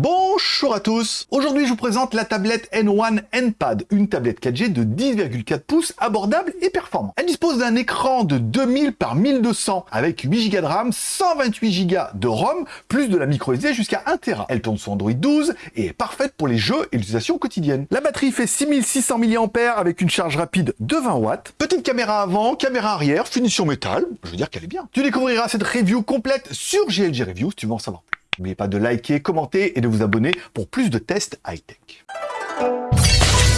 Bonjour à tous Aujourd'hui je vous présente la tablette N1 NPad, une tablette 4G de 10,4 pouces abordable et performante. Elle dispose d'un écran de 2000 par 1200 avec 8 Go de RAM, 128 Go de ROM, plus de la micro SD jusqu'à 1 Tera. Elle tourne sur Android 12 et est parfaite pour les jeux et l'utilisation quotidienne. La batterie fait 6600 mAh avec une charge rapide de 20 watts. Petite caméra avant, caméra arrière, finition métal, je veux dire qu'elle est bien. Tu découvriras cette review complète sur GLG Review si tu veux en savoir plus? N'oubliez pas de liker, commenter et de vous abonner pour plus de tests high-tech.